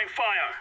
Throwing fire.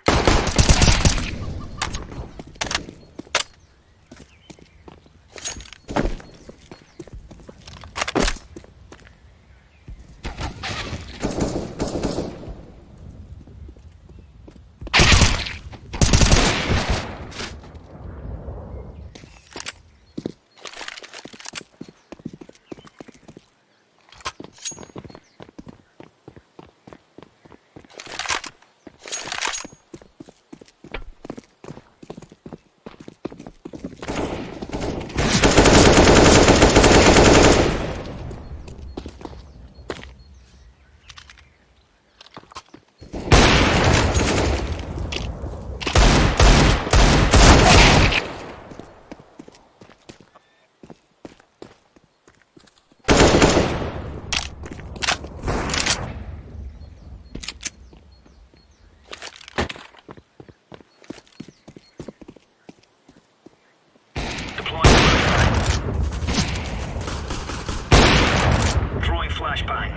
Deploying flashbang. Throwing flashbang.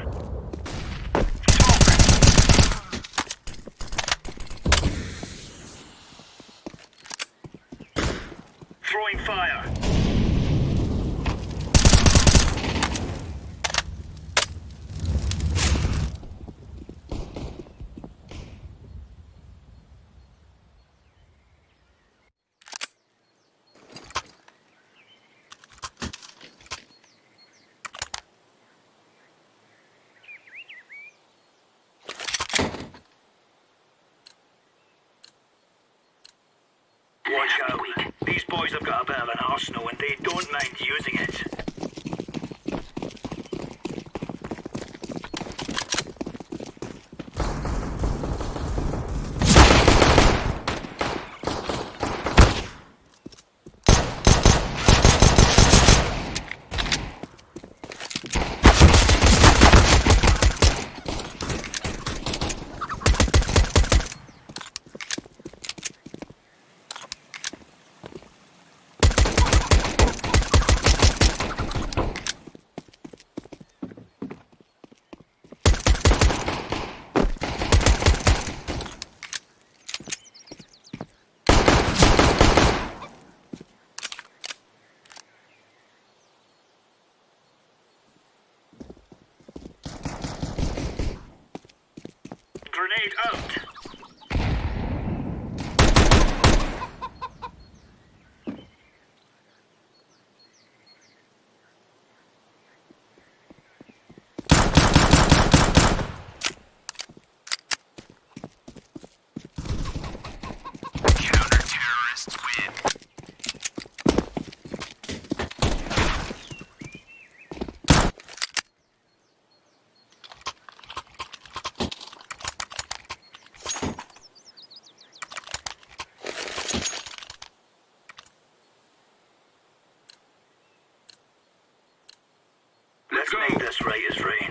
Throwing fire. Watch out. Boys have got a bit of an arsenal and they don't mind using it. Grenade out. Counter-terrorists win. Let's make this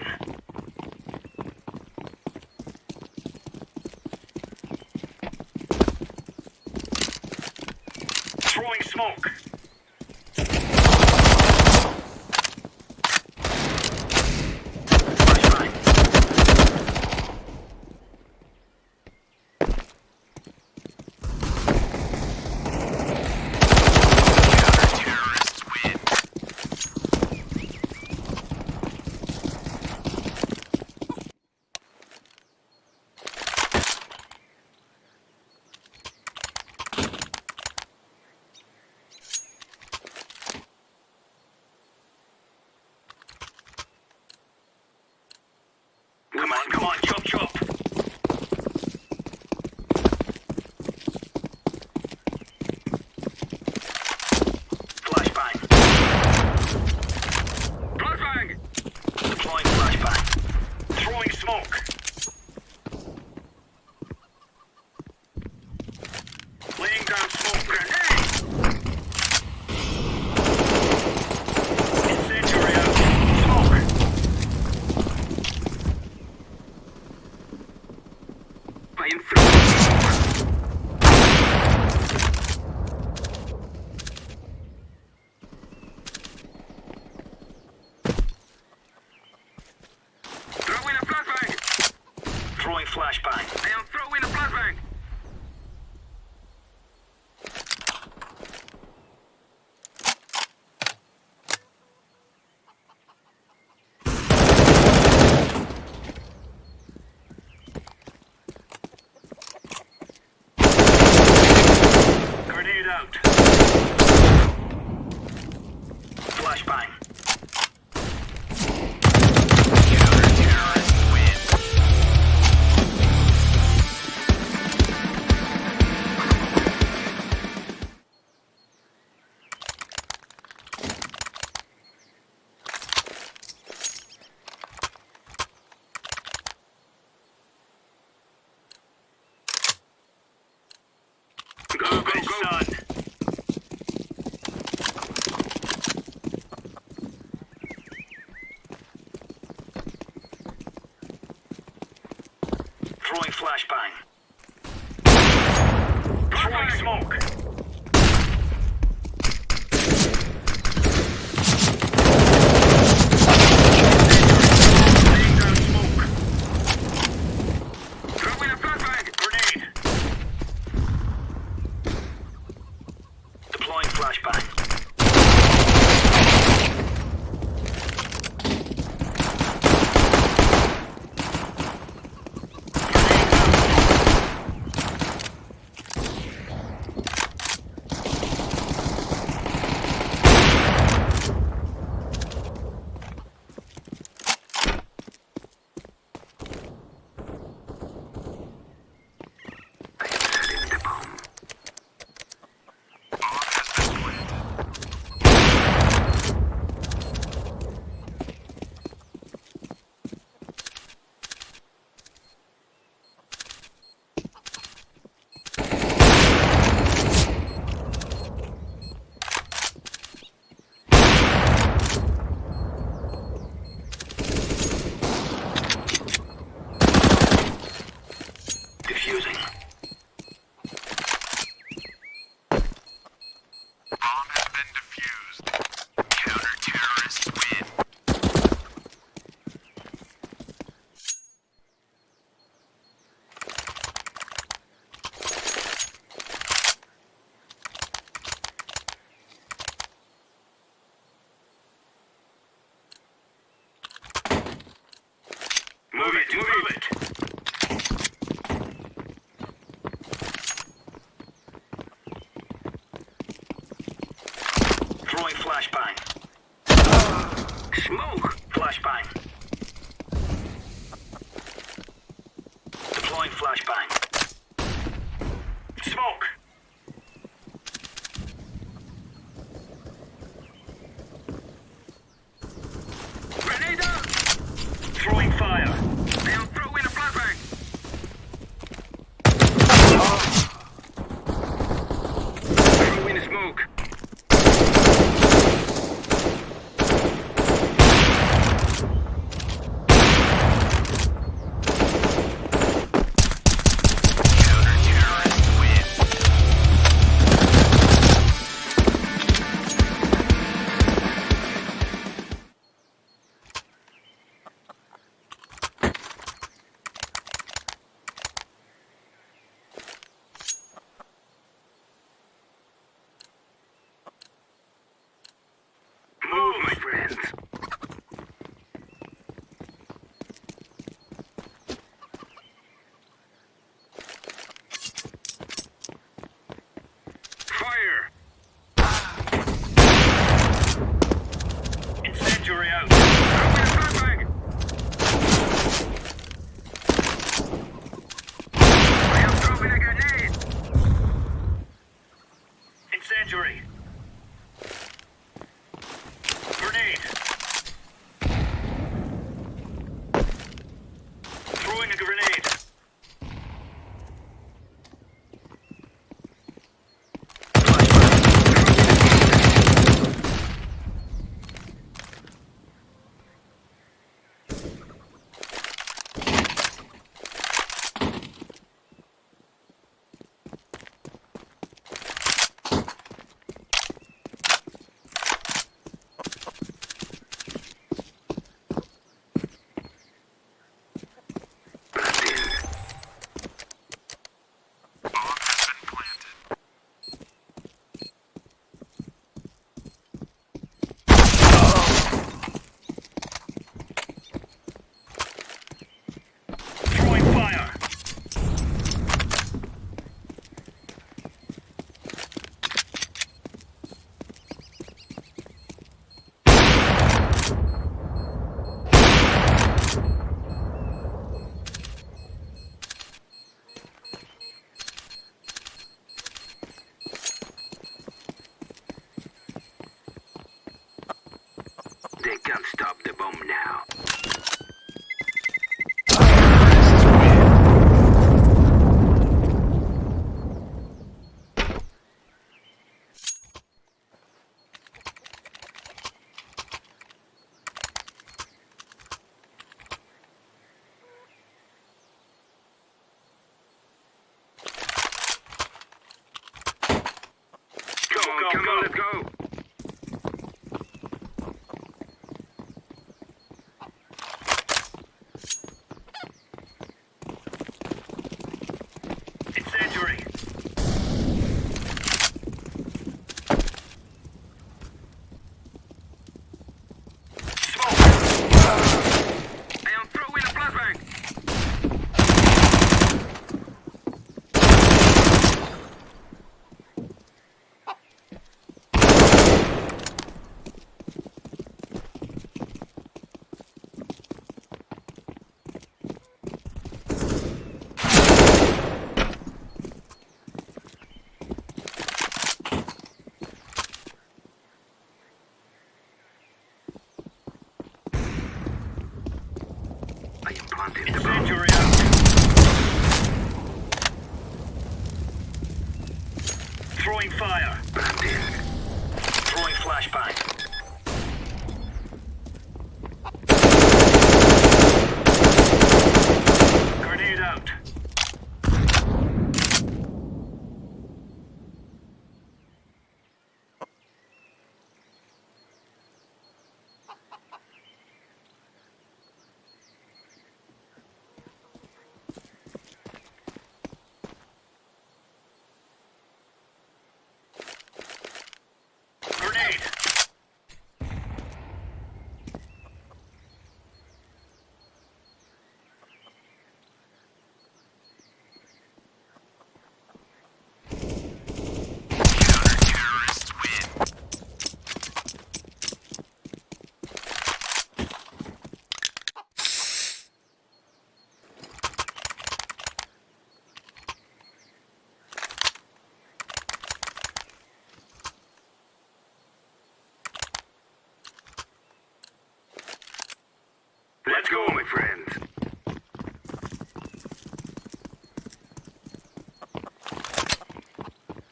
Let's go, my friends.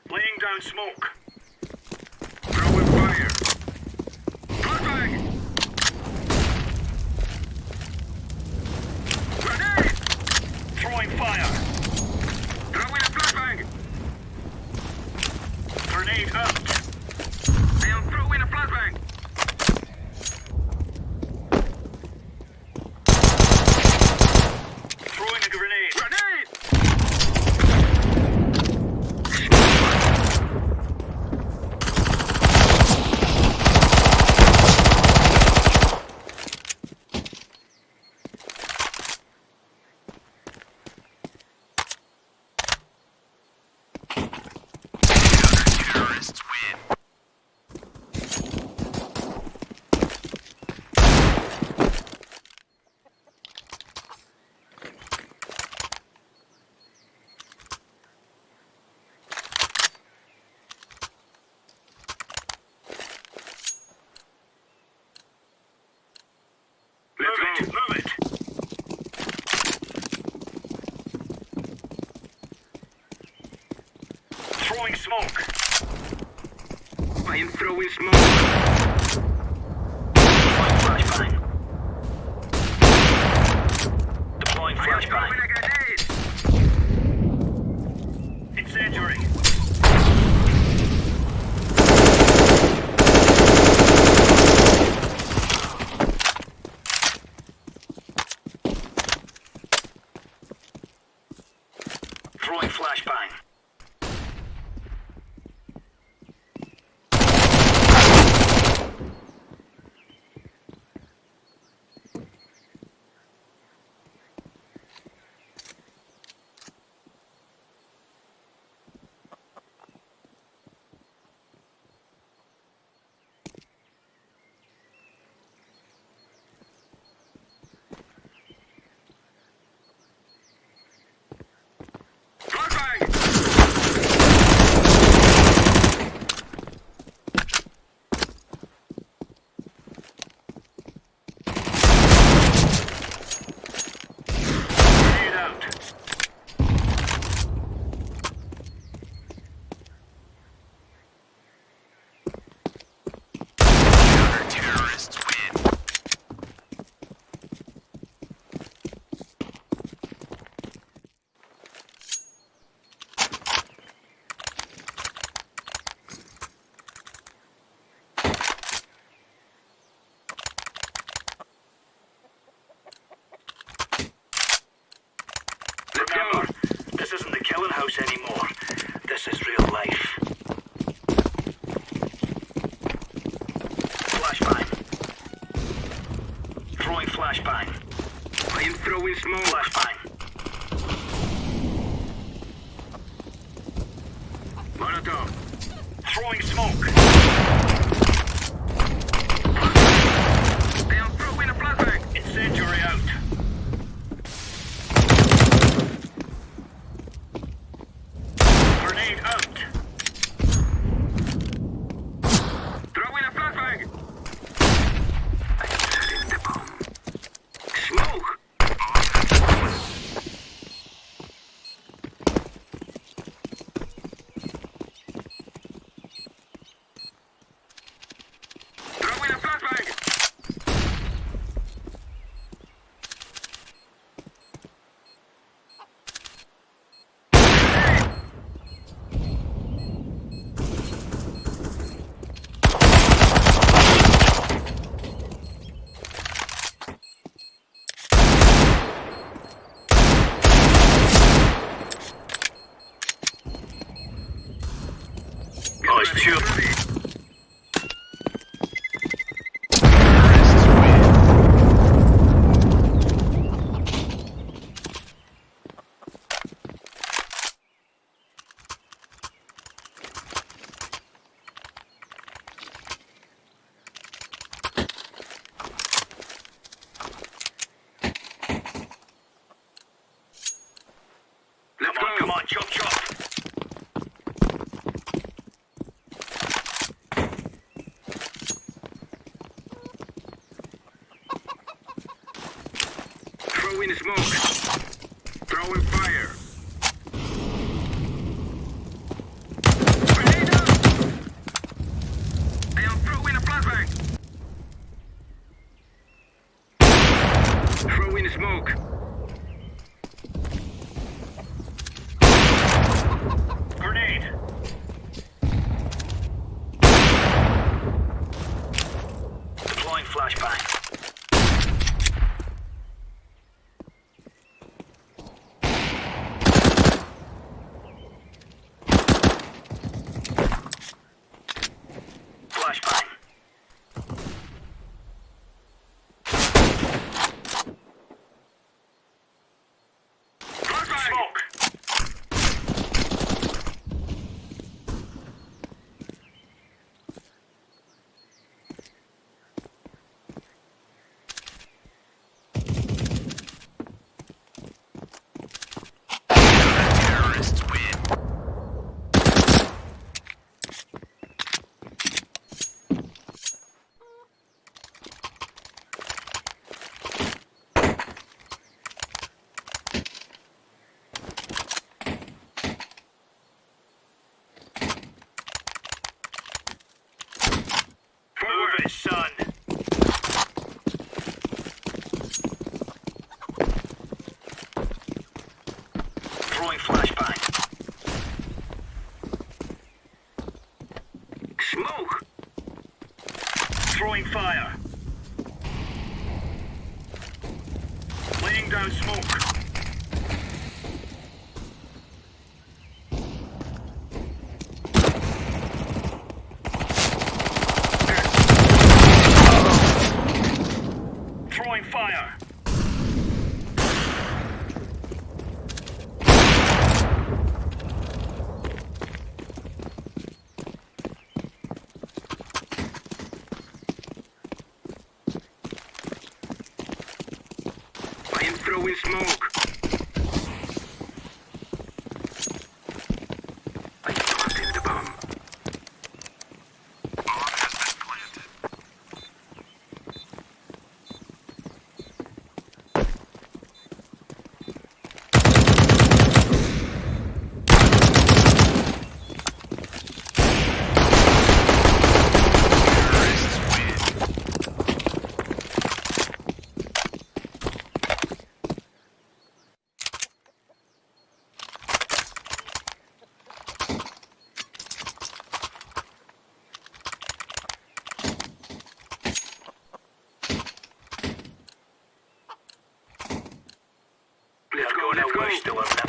Laying down smoke. smoke. I am throwing smoke. Flashbang. Deploying flashbang. Throwing flashbang. heroes anymore. This is real life. Flashbang. Throwing flashbang. I am throwing small Flashbang. Fire. Laying down smoke. 人はな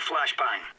flashbang.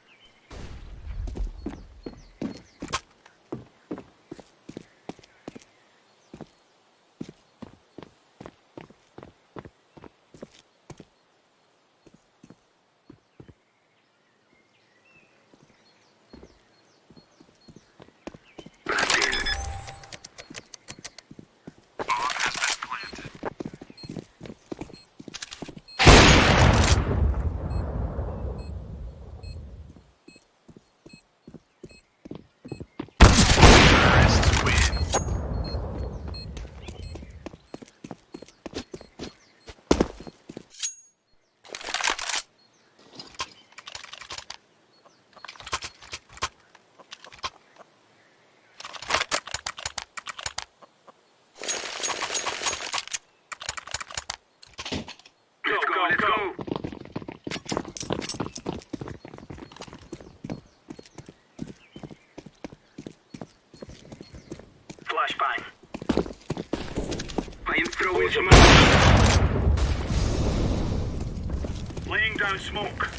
Flashbang. I am throwing smoke. Laying down smoke.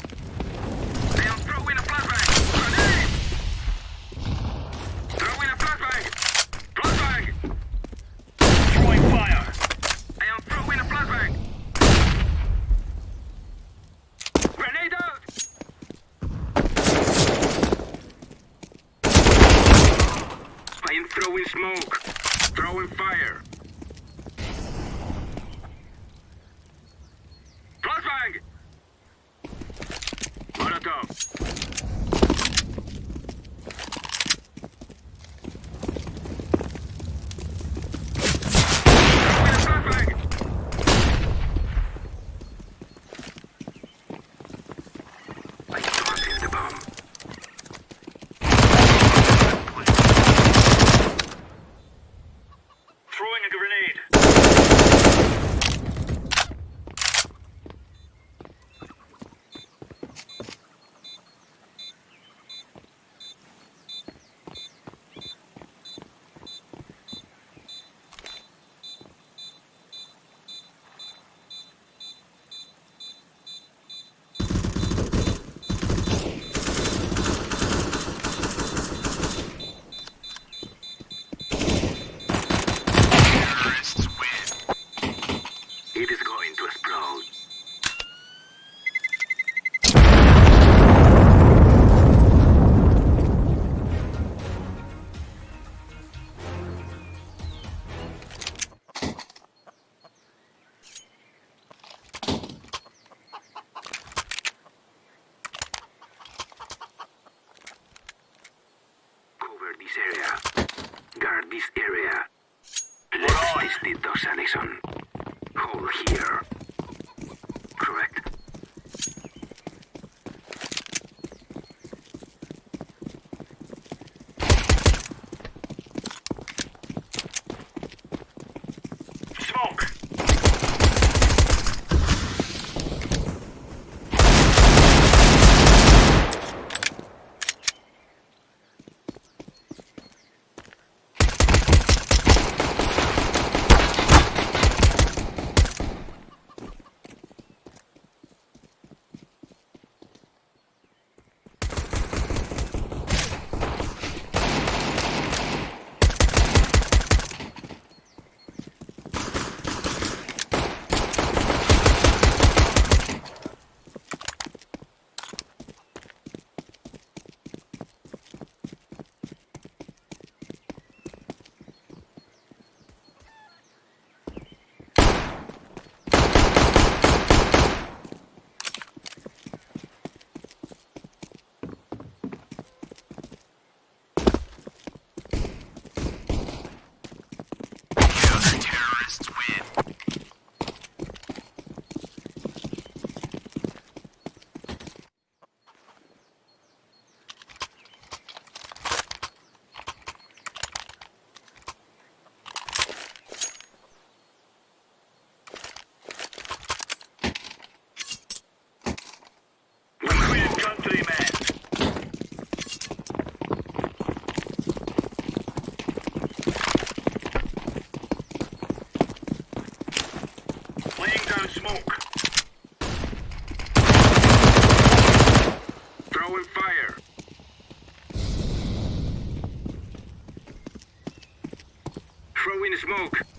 Throwing smoke.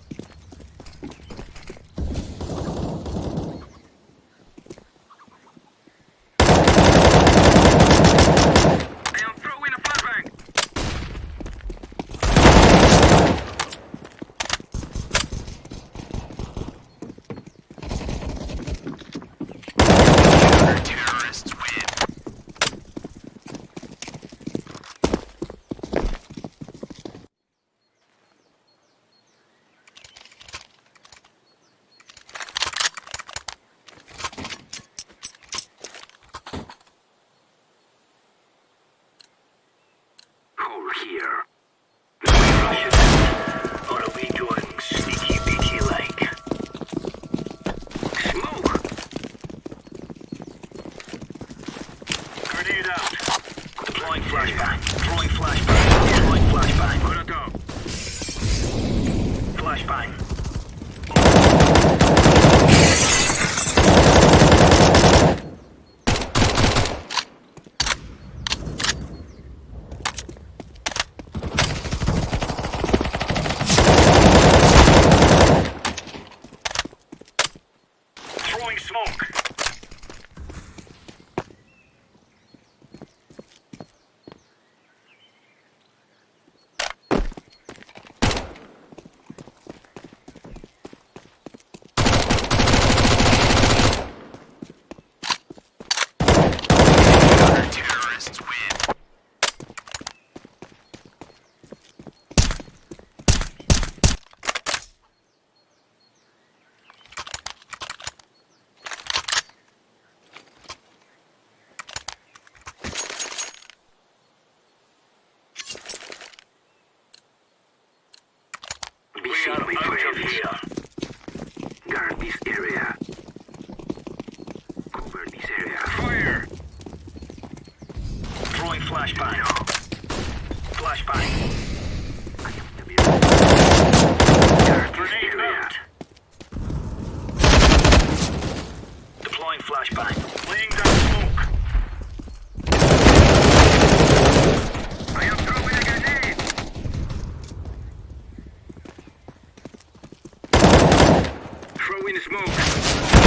Are my out of friends. here. Guard this area. Cover this area. Fire! Throwing flashbang. Flashbang. I am the mirror. Guard this Grenade area. out. Deploying flashbang. Laying down smoke. I am throwing a grenade. Throwing smoke.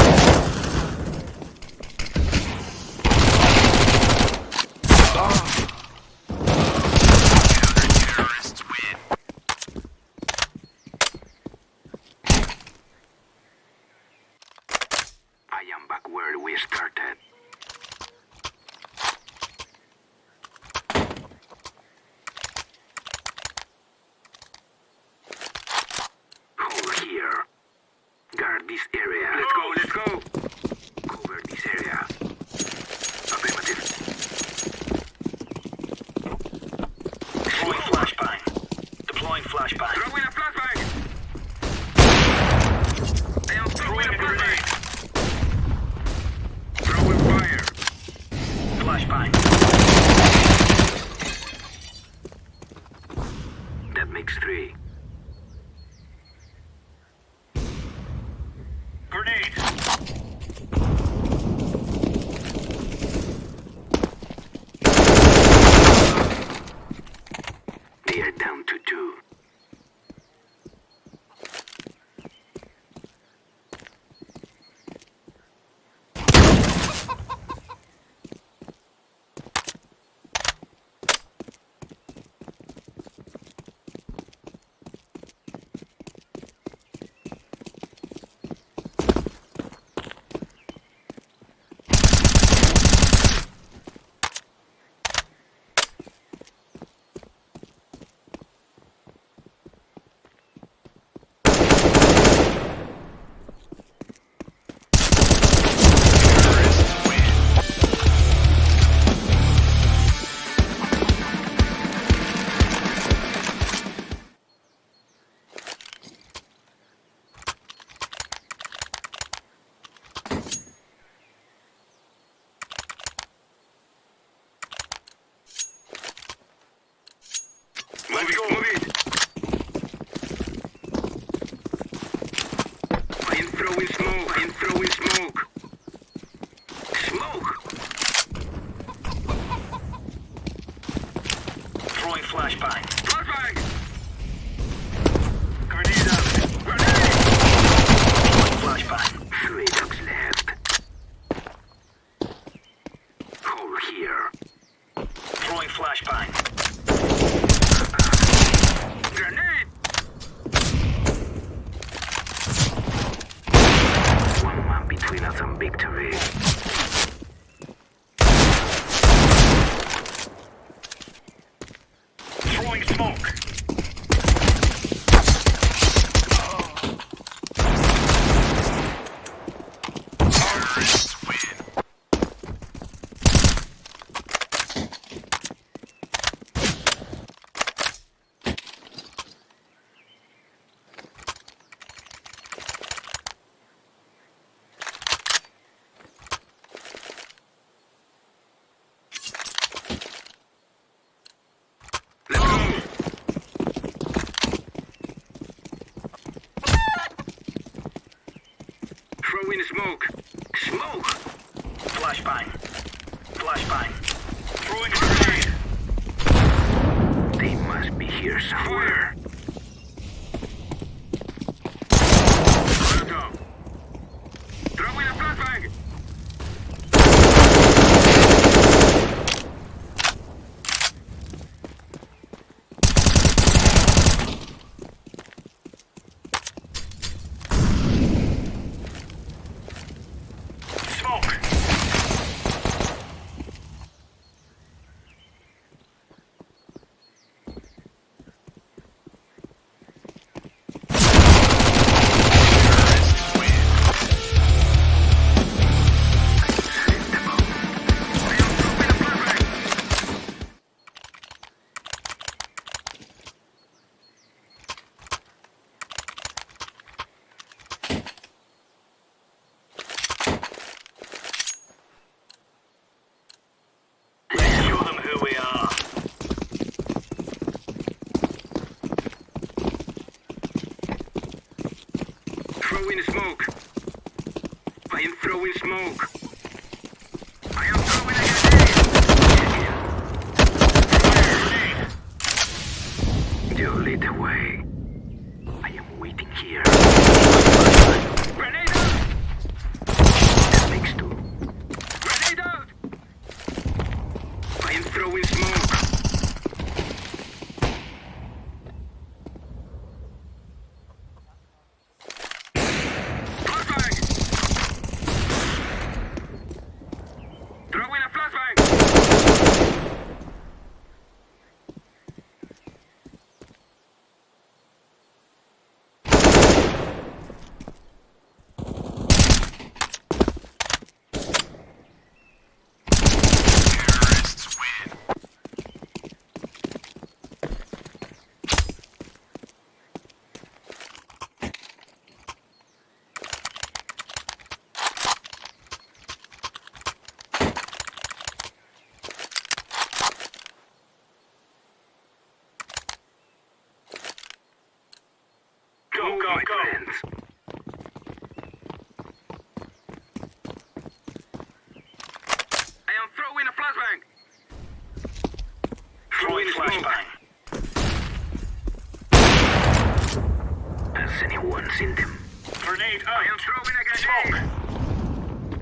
Grenade I am throwing a grenade! Smoke.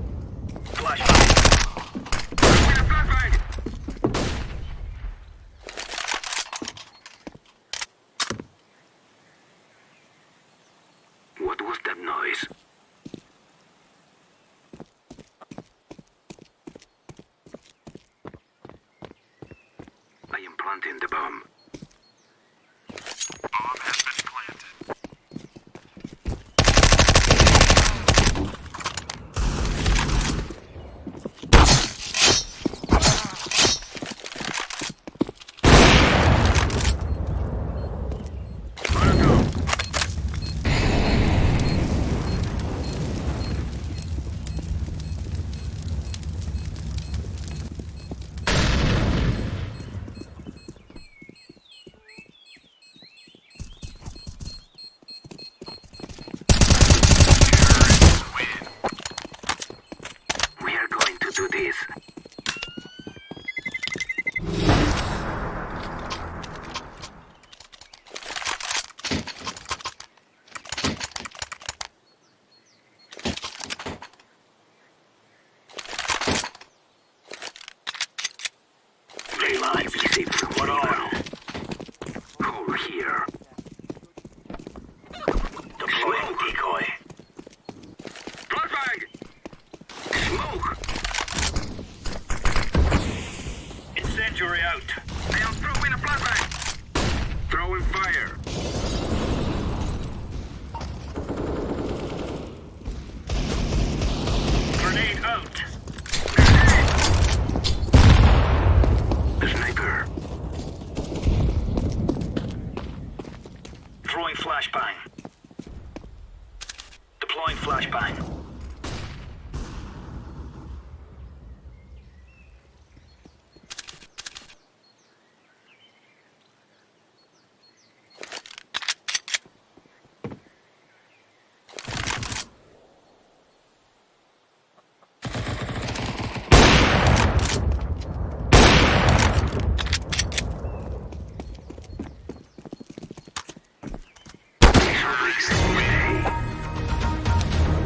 Flashbang.